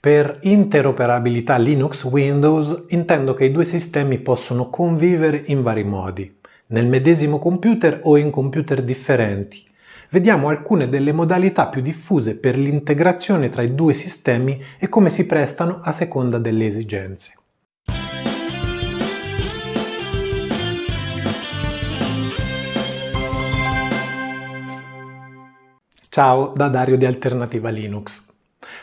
Per interoperabilità Linux-Windows intendo che i due sistemi possono convivere in vari modi, nel medesimo computer o in computer differenti. Vediamo alcune delle modalità più diffuse per l'integrazione tra i due sistemi e come si prestano a seconda delle esigenze. Ciao da Dario di Alternativa Linux.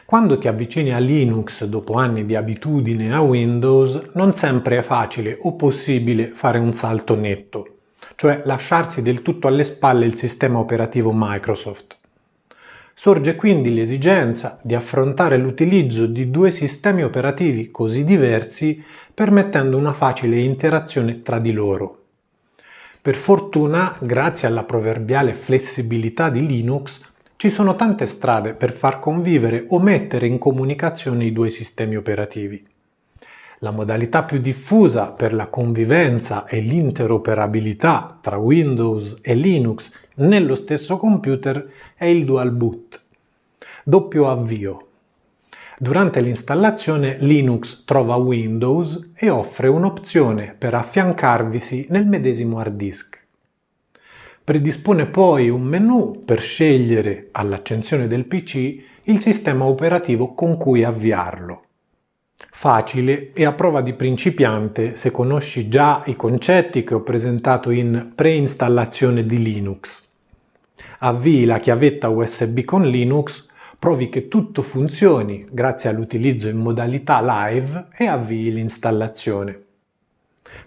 Quando ti avvicini a Linux dopo anni di abitudine a Windows, non sempre è facile o possibile fare un salto netto, cioè lasciarsi del tutto alle spalle il sistema operativo Microsoft. Sorge quindi l'esigenza di affrontare l'utilizzo di due sistemi operativi così diversi permettendo una facile interazione tra di loro. Per fortuna, grazie alla proverbiale flessibilità di Linux, ci sono tante strade per far convivere o mettere in comunicazione i due sistemi operativi. La modalità più diffusa per la convivenza e l'interoperabilità tra Windows e Linux nello stesso computer è il dual boot. Doppio avvio. Durante l'installazione Linux trova Windows e offre un'opzione per affiancarvisi nel medesimo hard disk. Predispone poi un menu per scegliere all'accensione del PC il sistema operativo con cui avviarlo. Facile e a prova di principiante se conosci già i concetti che ho presentato in preinstallazione di Linux. Avvii la chiavetta USB con Linux, provi che tutto funzioni grazie all'utilizzo in modalità live e avvii l'installazione.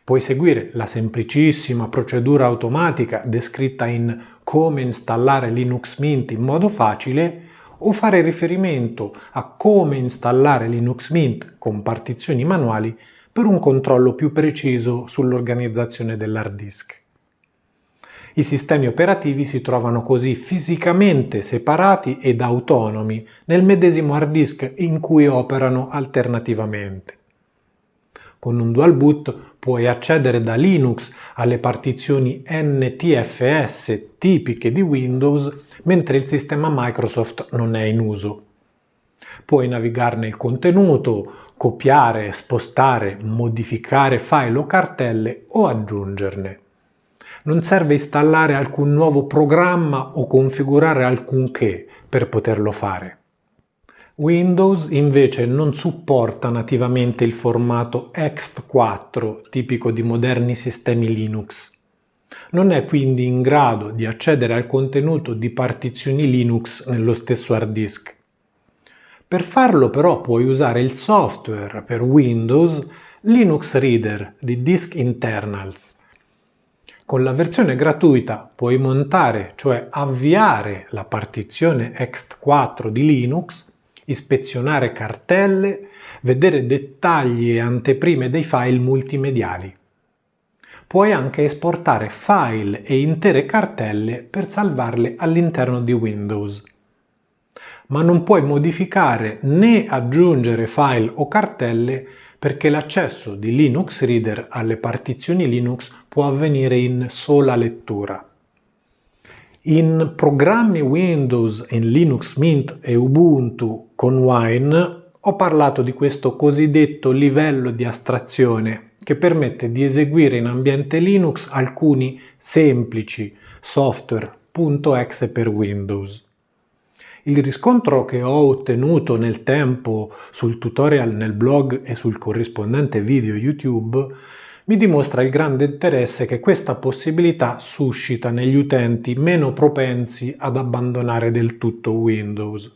Puoi seguire la semplicissima procedura automatica descritta in come installare Linux Mint in modo facile o fare riferimento a come installare Linux Mint con partizioni manuali per un controllo più preciso sull'organizzazione dell'hard disk. I sistemi operativi si trovano così fisicamente separati ed autonomi nel medesimo hard disk in cui operano alternativamente. Con un dual boot puoi accedere da Linux alle partizioni NTFS tipiche di Windows mentre il sistema Microsoft non è in uso. Puoi navigarne il contenuto, copiare, spostare, modificare file o cartelle o aggiungerne. Non serve installare alcun nuovo programma o configurare alcunché per poterlo fare. Windows invece non supporta nativamente il formato ext4 tipico di moderni sistemi Linux. Non è quindi in grado di accedere al contenuto di partizioni Linux nello stesso hard disk. Per farlo però puoi usare il software per Windows Linux Reader di Disk Internals. Con la versione gratuita puoi montare, cioè avviare la partizione ext4 di Linux ispezionare cartelle, vedere dettagli e anteprime dei file multimediali. Puoi anche esportare file e intere cartelle per salvarle all'interno di Windows. Ma non puoi modificare né aggiungere file o cartelle perché l'accesso di Linux Reader alle partizioni Linux può avvenire in sola lettura. In programmi Windows in Linux Mint e Ubuntu con Wine ho parlato di questo cosiddetto livello di astrazione che permette di eseguire in ambiente Linux alcuni semplici software.exe per Windows. Il riscontro che ho ottenuto nel tempo sul tutorial nel blog e sul corrispondente video YouTube mi dimostra il grande interesse che questa possibilità suscita negli utenti meno propensi ad abbandonare del tutto Windows.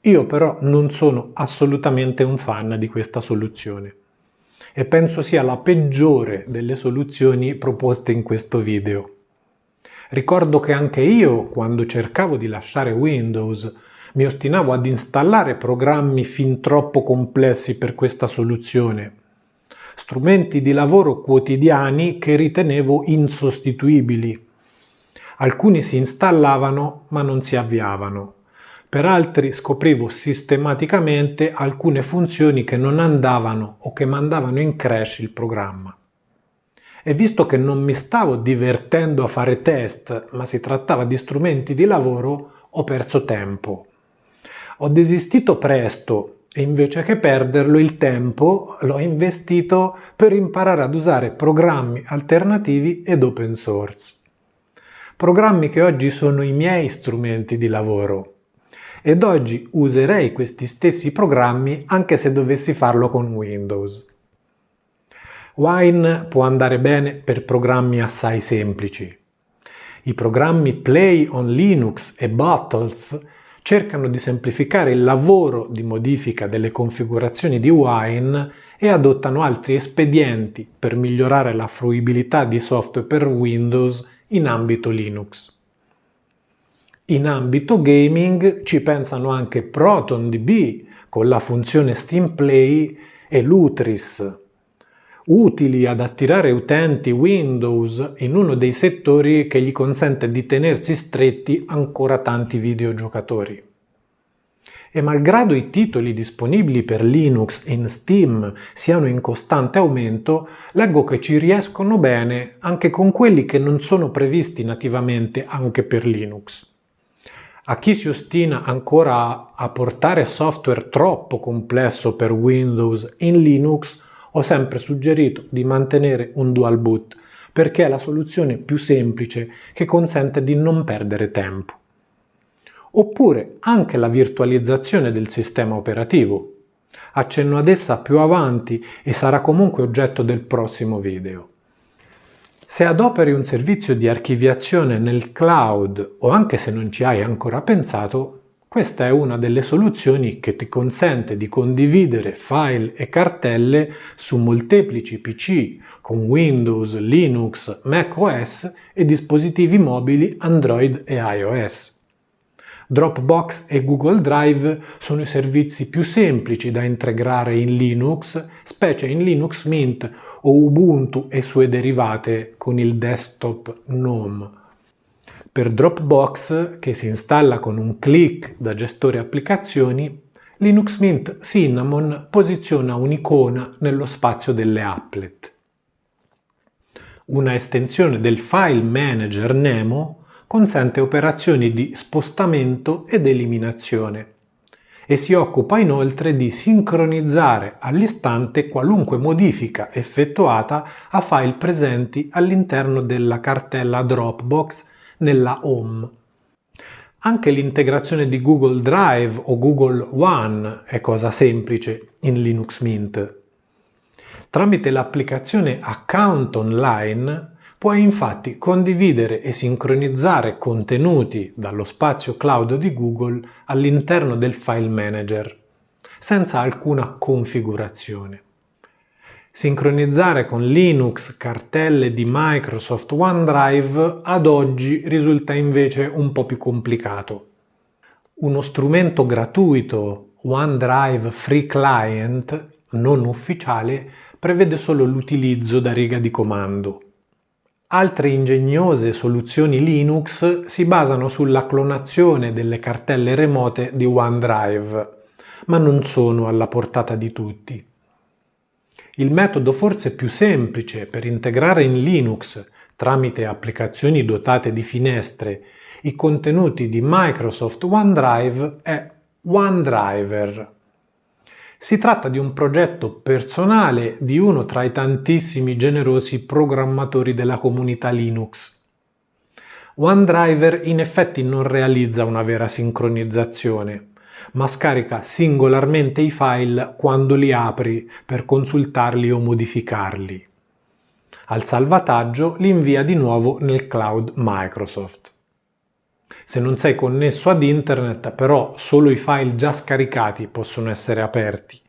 Io però non sono assolutamente un fan di questa soluzione e penso sia la peggiore delle soluzioni proposte in questo video. Ricordo che anche io, quando cercavo di lasciare Windows, mi ostinavo ad installare programmi fin troppo complessi per questa soluzione strumenti di lavoro quotidiani che ritenevo insostituibili. Alcuni si installavano ma non si avviavano. Per altri scoprivo sistematicamente alcune funzioni che non andavano o che mandavano in crash il programma. E visto che non mi stavo divertendo a fare test, ma si trattava di strumenti di lavoro, ho perso tempo. Ho desistito presto e invece che perderlo il tempo l'ho investito per imparare ad usare programmi alternativi ed open source. Programmi che oggi sono i miei strumenti di lavoro ed oggi userei questi stessi programmi anche se dovessi farlo con Windows. Wine può andare bene per programmi assai semplici. I programmi Play on Linux e Bottles cercano di semplificare il lavoro di modifica delle configurazioni di Wine e adottano altri espedienti per migliorare la fruibilità di software per Windows in ambito Linux. In ambito gaming ci pensano anche ProtonDB con la funzione Steam Play e Lutris, utili ad attirare utenti Windows in uno dei settori che gli consente di tenersi stretti ancora tanti videogiocatori. E malgrado i titoli disponibili per Linux in Steam siano in costante aumento, leggo che ci riescono bene anche con quelli che non sono previsti nativamente anche per Linux. A chi si ostina ancora a portare software troppo complesso per Windows in Linux, ho sempre suggerito di mantenere un dual boot perché è la soluzione più semplice che consente di non perdere tempo. Oppure anche la virtualizzazione del sistema operativo. Accenno ad essa più avanti e sarà comunque oggetto del prossimo video. Se adoperi un servizio di archiviazione nel cloud o anche se non ci hai ancora pensato, questa è una delle soluzioni che ti consente di condividere file e cartelle su molteplici PC con Windows, Linux, macOS e dispositivi mobili Android e iOS. Dropbox e Google Drive sono i servizi più semplici da integrare in Linux, specie in Linux Mint o Ubuntu e sue derivate con il desktop GNOME. Per Dropbox, che si installa con un clic da gestore applicazioni, Linux Mint Cinnamon posiziona un'icona nello spazio delle applet. Una estensione del file manager Nemo consente operazioni di spostamento ed eliminazione e si occupa inoltre di sincronizzare all'istante qualunque modifica effettuata a file presenti all'interno della cartella Dropbox nella Home. Anche l'integrazione di Google Drive o Google One è cosa semplice in Linux Mint. Tramite l'applicazione Account Online Puoi infatti condividere e sincronizzare contenuti dallo spazio cloud di Google all'interno del file manager, senza alcuna configurazione. Sincronizzare con Linux cartelle di Microsoft OneDrive ad oggi risulta invece un po' più complicato. Uno strumento gratuito OneDrive Free Client non ufficiale prevede solo l'utilizzo da riga di comando. Altre ingegnose soluzioni Linux si basano sulla clonazione delle cartelle remote di OneDrive, ma non sono alla portata di tutti. Il metodo forse più semplice per integrare in Linux, tramite applicazioni dotate di finestre, i contenuti di Microsoft OneDrive è OneDriver. Si tratta di un progetto personale di uno tra i tantissimi generosi programmatori della comunità Linux. OneDriver in effetti non realizza una vera sincronizzazione, ma scarica singolarmente i file quando li apri per consultarli o modificarli. Al salvataggio li invia di nuovo nel cloud Microsoft. Se non sei connesso ad internet, però solo i file già scaricati possono essere aperti,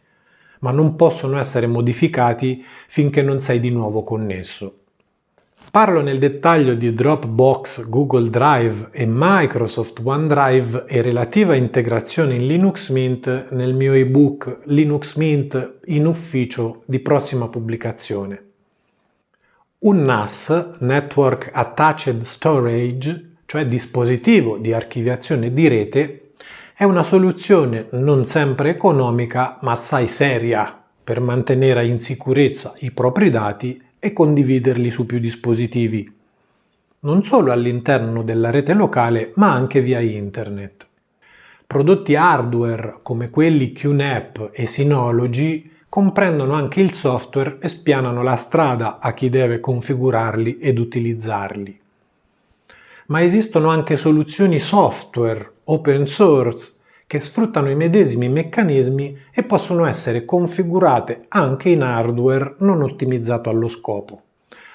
ma non possono essere modificati finché non sei di nuovo connesso. Parlo nel dettaglio di Dropbox, Google Drive e Microsoft OneDrive e relativa integrazione in Linux Mint nel mio ebook Linux Mint in ufficio di prossima pubblicazione. Un NAS, Network Attached Storage, cioè dispositivo di archiviazione di rete, è una soluzione non sempre economica ma assai seria per mantenere in sicurezza i propri dati e condividerli su più dispositivi, non solo all'interno della rete locale ma anche via internet. Prodotti hardware come quelli QNAP e Synology comprendono anche il software e spianano la strada a chi deve configurarli ed utilizzarli. Ma esistono anche soluzioni software open source che sfruttano i medesimi meccanismi e possono essere configurate anche in hardware non ottimizzato allo scopo.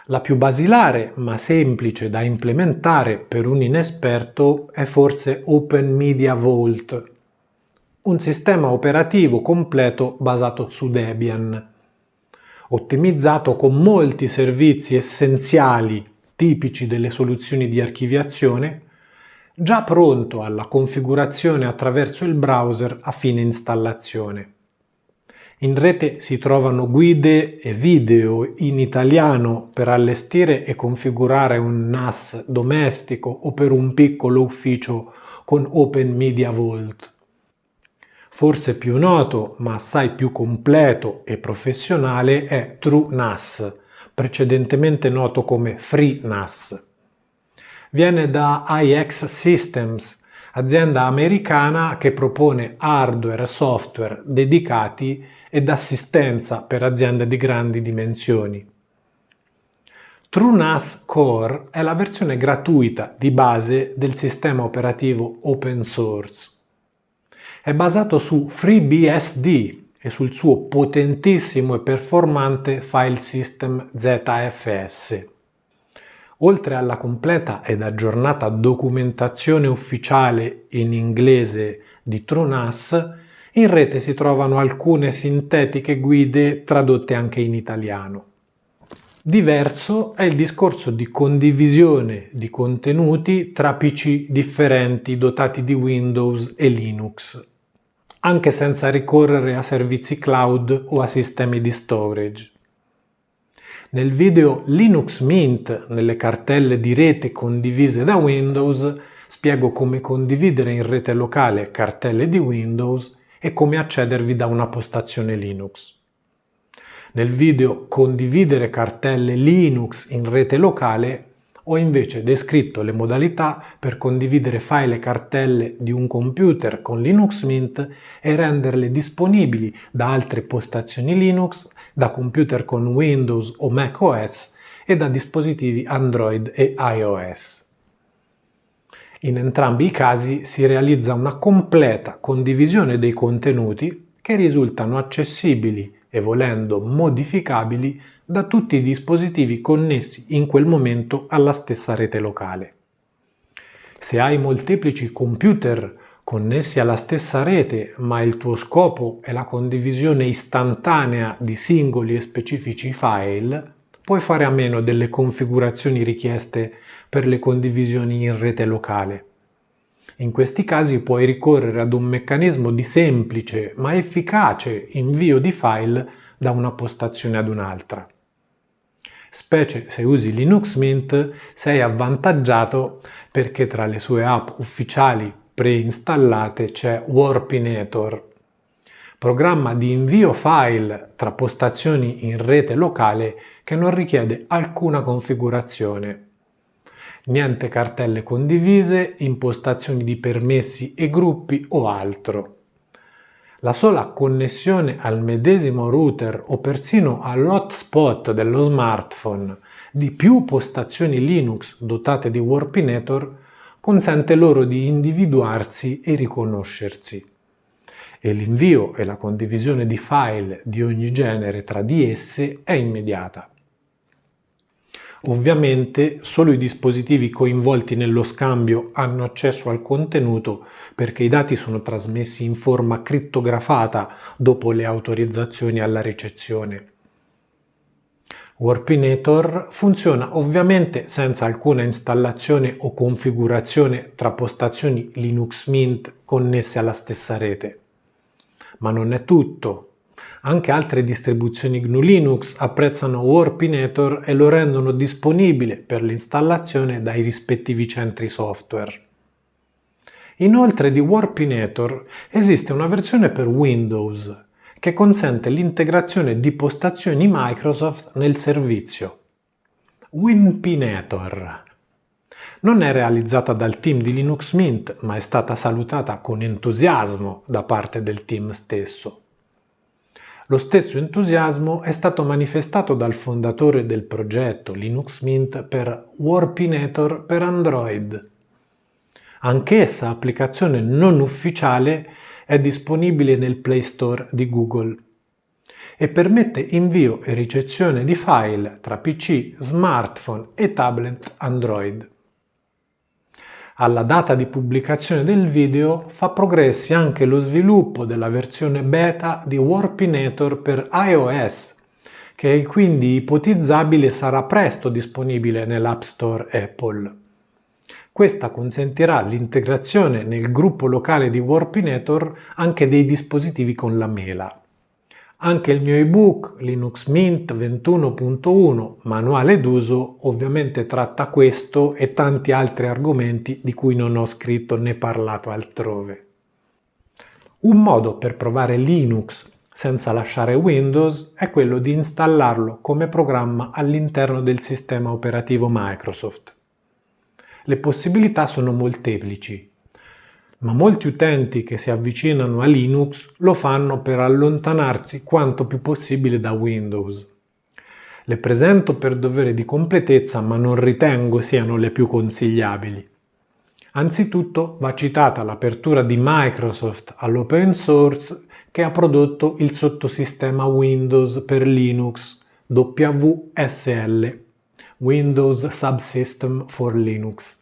La più basilare ma semplice da implementare per un inesperto è forse Open Media Vault, un sistema operativo completo basato su Debian, ottimizzato con molti servizi essenziali tipici delle soluzioni di archiviazione, già pronto alla configurazione attraverso il browser a fine installazione. In rete si trovano guide e video in italiano per allestire e configurare un NAS domestico o per un piccolo ufficio con Open Media Vault. Forse più noto, ma assai più completo e professionale, è TrueNAS, precedentemente noto come FreeNAS. Viene da IX Systems, azienda americana che propone hardware e software dedicati ed assistenza per aziende di grandi dimensioni. TrueNAS Core è la versione gratuita di base del sistema operativo open source. È basato su FreeBSD e sul suo potentissimo e performante file system ZFS. Oltre alla completa ed aggiornata documentazione ufficiale in inglese di TrueNAS, in rete si trovano alcune sintetiche guide tradotte anche in italiano. Diverso è il discorso di condivisione di contenuti tra PC differenti dotati di Windows e Linux, anche senza ricorrere a servizi cloud o a sistemi di storage. Nel video Linux Mint nelle cartelle di rete condivise da Windows spiego come condividere in rete locale cartelle di Windows e come accedervi da una postazione Linux. Nel video Condividere cartelle Linux in rete locale ho invece descritto le modalità per condividere file e cartelle di un computer con Linux Mint e renderle disponibili da altre postazioni Linux, da computer con Windows o Mac OS e da dispositivi Android e iOS. In entrambi i casi si realizza una completa condivisione dei contenuti che risultano accessibili e volendo modificabili da tutti i dispositivi connessi in quel momento alla stessa rete locale. Se hai molteplici computer connessi alla stessa rete ma il tuo scopo è la condivisione istantanea di singoli e specifici file, puoi fare a meno delle configurazioni richieste per le condivisioni in rete locale. In questi casi puoi ricorrere ad un meccanismo di semplice ma efficace invio di file da una postazione ad un'altra. Specie se usi Linux Mint sei avvantaggiato perché tra le sue app ufficiali preinstallate c'è Warpinator, programma di invio file tra postazioni in rete locale che non richiede alcuna configurazione niente cartelle condivise, impostazioni di permessi e gruppi o altro. La sola connessione al medesimo router o persino all'hotspot dello smartphone di più postazioni Linux dotate di Warpinator consente loro di individuarsi e riconoscersi. E l'invio e la condivisione di file di ogni genere tra di esse è immediata. Ovviamente solo i dispositivi coinvolti nello scambio hanno accesso al contenuto perché i dati sono trasmessi in forma crittografata dopo le autorizzazioni alla ricezione. Warpinator funziona ovviamente senza alcuna installazione o configurazione tra postazioni Linux Mint connesse alla stessa rete. Ma non è tutto. Anche altre distribuzioni GNU Linux apprezzano Warpinator e lo rendono disponibile per l'installazione dai rispettivi centri software. Inoltre di Warpinator esiste una versione per Windows che consente l'integrazione di postazioni Microsoft nel servizio. Winpinator. Non è realizzata dal team di Linux Mint, ma è stata salutata con entusiasmo da parte del team stesso. Lo stesso entusiasmo è stato manifestato dal fondatore del progetto Linux Mint per Warpinator per Android. Anch'essa, applicazione non ufficiale, è disponibile nel Play Store di Google e permette invio e ricezione di file tra PC, smartphone e tablet Android. Alla data di pubblicazione del video fa progressi anche lo sviluppo della versione beta di Warpinator per iOS, che è quindi ipotizzabile sarà presto disponibile nell'App Store Apple. Questa consentirà l'integrazione nel gruppo locale di Warpinator anche dei dispositivi con la mela. Anche il mio ebook Linux Mint 21.1 manuale d'uso ovviamente tratta questo e tanti altri argomenti di cui non ho scritto né parlato altrove. Un modo per provare Linux senza lasciare Windows è quello di installarlo come programma all'interno del sistema operativo Microsoft. Le possibilità sono molteplici ma molti utenti che si avvicinano a Linux lo fanno per allontanarsi quanto più possibile da Windows. Le presento per dovere di completezza ma non ritengo siano le più consigliabili. Anzitutto va citata l'apertura di Microsoft all'open source che ha prodotto il sottosistema Windows per Linux WSL, Windows Subsystem for Linux.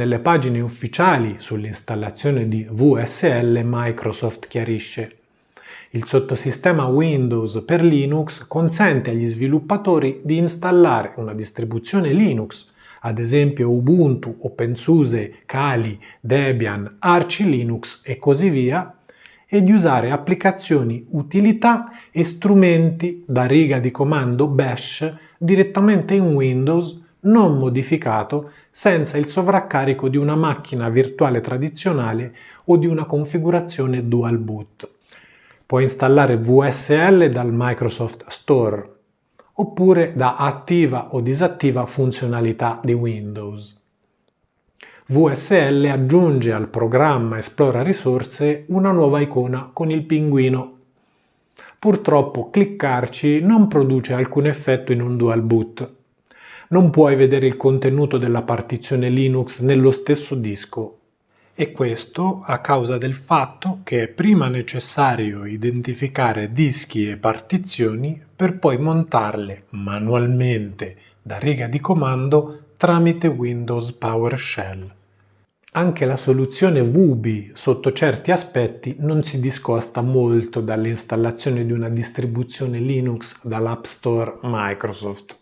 Nelle pagine ufficiali sull'installazione di VSL Microsoft chiarisce il sottosistema Windows per Linux consente agli sviluppatori di installare una distribuzione Linux, ad esempio Ubuntu, OpenSUSE, Kali, Debian, Arch Linux e così via, e di usare applicazioni, utilità e strumenti da riga di comando bash direttamente in Windows non modificato senza il sovraccarico di una macchina virtuale tradizionale o di una configurazione dual boot. Può installare VSL dal Microsoft Store oppure da attiva o disattiva funzionalità di Windows. VSL aggiunge al programma Esplora risorse una nuova icona con il pinguino. Purtroppo cliccarci non produce alcun effetto in un dual boot non puoi vedere il contenuto della partizione Linux nello stesso disco e questo a causa del fatto che è prima necessario identificare dischi e partizioni per poi montarle manualmente da riga di comando tramite Windows PowerShell. Anche la soluzione Wubi sotto certi aspetti non si discosta molto dall'installazione di una distribuzione Linux dall'App Store Microsoft.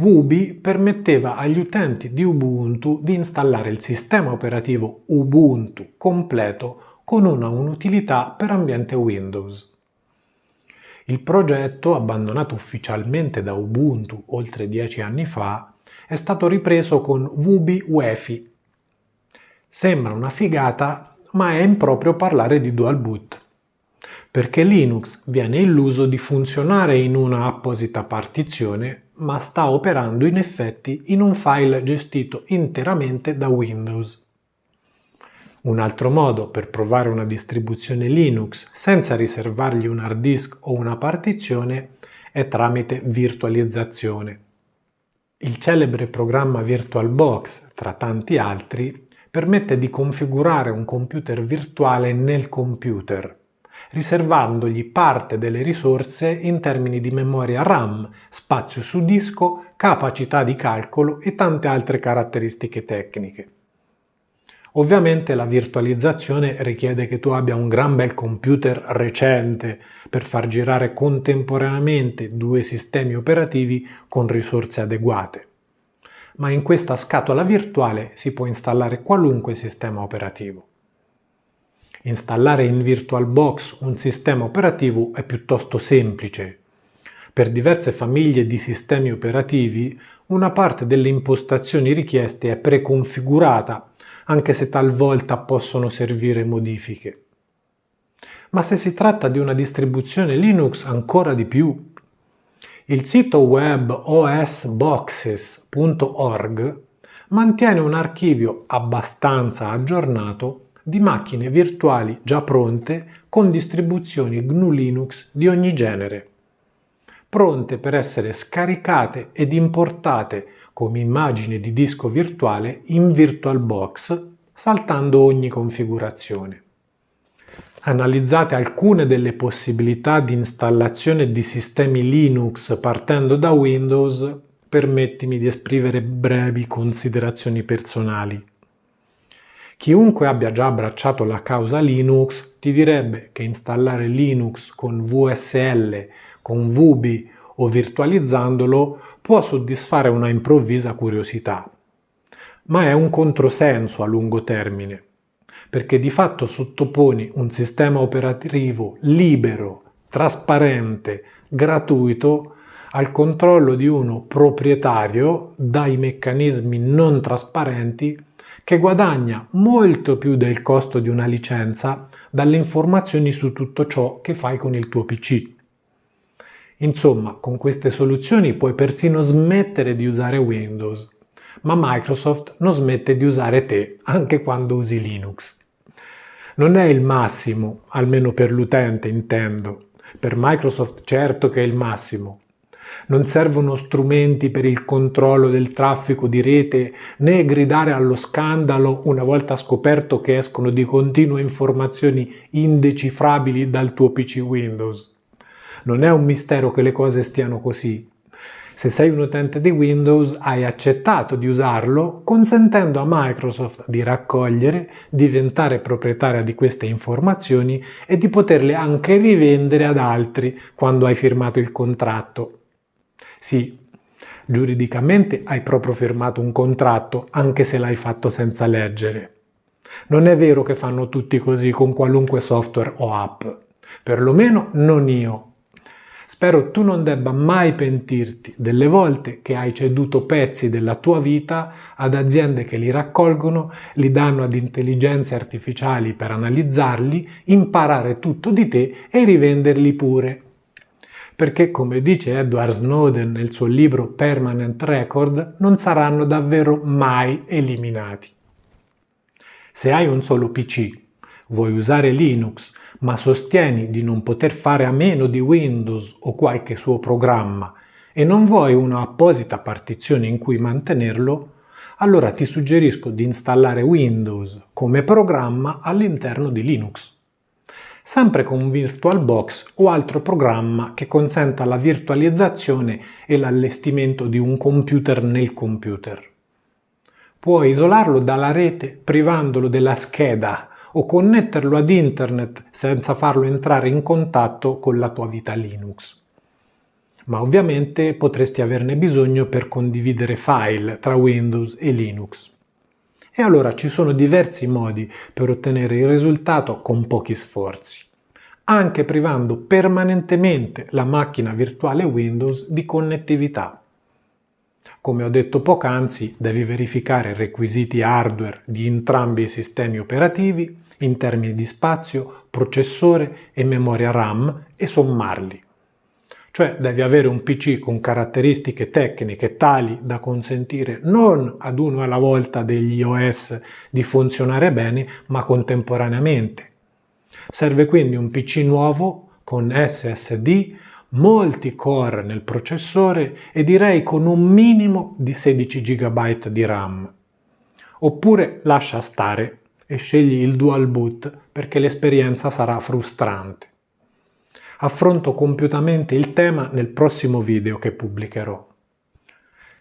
Wubi permetteva agli utenti di Ubuntu di installare il sistema operativo Ubuntu completo con una utilità per ambiente Windows. Il progetto, abbandonato ufficialmente da Ubuntu oltre dieci anni fa, è stato ripreso con Wubi UEFI. Sembra una figata, ma è improprio parlare di dual boot perché Linux viene illuso di funzionare in una apposita partizione ma sta operando in effetti in un file gestito interamente da Windows. Un altro modo per provare una distribuzione Linux senza riservargli un hard disk o una partizione è tramite virtualizzazione. Il celebre programma VirtualBox, tra tanti altri, permette di configurare un computer virtuale nel computer riservandogli parte delle risorse in termini di memoria RAM, spazio su disco, capacità di calcolo e tante altre caratteristiche tecniche. Ovviamente la virtualizzazione richiede che tu abbia un gran bel computer recente per far girare contemporaneamente due sistemi operativi con risorse adeguate. Ma in questa scatola virtuale si può installare qualunque sistema operativo. Installare in VirtualBox un sistema operativo è piuttosto semplice. Per diverse famiglie di sistemi operativi, una parte delle impostazioni richieste è preconfigurata, anche se talvolta possono servire modifiche. Ma se si tratta di una distribuzione Linux ancora di più. Il sito web osboxes.org mantiene un archivio abbastanza aggiornato di macchine virtuali già pronte con distribuzioni GNU Linux di ogni genere, pronte per essere scaricate ed importate come immagine di disco virtuale in VirtualBox saltando ogni configurazione. Analizzate alcune delle possibilità di installazione di sistemi Linux partendo da Windows, permettimi di esprimere brevi considerazioni personali. Chiunque abbia già abbracciato la causa Linux ti direbbe che installare Linux con VSL, con VB o virtualizzandolo può soddisfare una improvvisa curiosità. Ma è un controsenso a lungo termine perché di fatto sottoponi un sistema operativo libero, trasparente, gratuito al controllo di uno proprietario dai meccanismi non trasparenti che guadagna molto più del costo di una licenza dalle informazioni su tutto ciò che fai con il tuo PC. Insomma, con queste soluzioni puoi persino smettere di usare Windows, ma Microsoft non smette di usare te anche quando usi Linux. Non è il massimo, almeno per l'utente intendo. Per Microsoft certo che è il massimo. Non servono strumenti per il controllo del traffico di rete né gridare allo scandalo una volta scoperto che escono di continuo informazioni indecifrabili dal tuo PC Windows. Non è un mistero che le cose stiano così. Se sei un utente di Windows hai accettato di usarlo consentendo a Microsoft di raccogliere, diventare proprietaria di queste informazioni e di poterle anche rivendere ad altri quando hai firmato il contratto. Sì, giuridicamente hai proprio firmato un contratto anche se l'hai fatto senza leggere. Non è vero che fanno tutti così con qualunque software o app, perlomeno non io. Spero tu non debba mai pentirti delle volte che hai ceduto pezzi della tua vita ad aziende che li raccolgono, li danno ad intelligenze artificiali per analizzarli, imparare tutto di te e rivenderli pure. Perché, come dice Edward Snowden nel suo libro Permanent Record, non saranno davvero mai eliminati. Se hai un solo PC, vuoi usare Linux, ma sostieni di non poter fare a meno di Windows o qualche suo programma e non vuoi una apposita partizione in cui mantenerlo, allora ti suggerisco di installare Windows come programma all'interno di Linux. Sempre con VirtualBox o altro programma che consenta la virtualizzazione e l'allestimento di un computer nel computer. Puoi isolarlo dalla rete privandolo della scheda o connetterlo ad internet senza farlo entrare in contatto con la tua vita Linux. Ma ovviamente potresti averne bisogno per condividere file tra Windows e Linux. E allora ci sono diversi modi per ottenere il risultato con pochi sforzi, anche privando permanentemente la macchina virtuale Windows di connettività. Come ho detto poc'anzi, devi verificare i requisiti hardware di entrambi i sistemi operativi in termini di spazio, processore e memoria RAM e sommarli. Cioè devi avere un PC con caratteristiche tecniche tali da consentire non ad uno alla volta degli OS di funzionare bene, ma contemporaneamente. Serve quindi un PC nuovo con SSD, molti core nel processore e direi con un minimo di 16 GB di RAM. Oppure lascia stare e scegli il dual boot perché l'esperienza sarà frustrante. Affronto compiutamente il tema nel prossimo video che pubblicherò.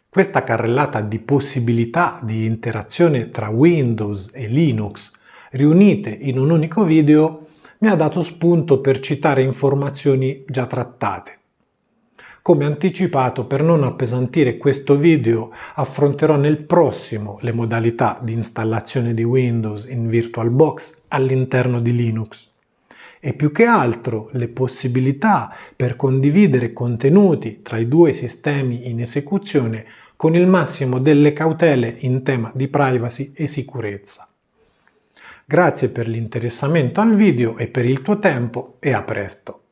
Questa carrellata di possibilità di interazione tra Windows e Linux riunite in un unico video mi ha dato spunto per citare informazioni già trattate. Come anticipato, per non appesantire questo video, affronterò nel prossimo le modalità di installazione di Windows in VirtualBox all'interno di Linux e più che altro le possibilità per condividere contenuti tra i due sistemi in esecuzione con il massimo delle cautele in tema di privacy e sicurezza. Grazie per l'interessamento al video e per il tuo tempo e a presto!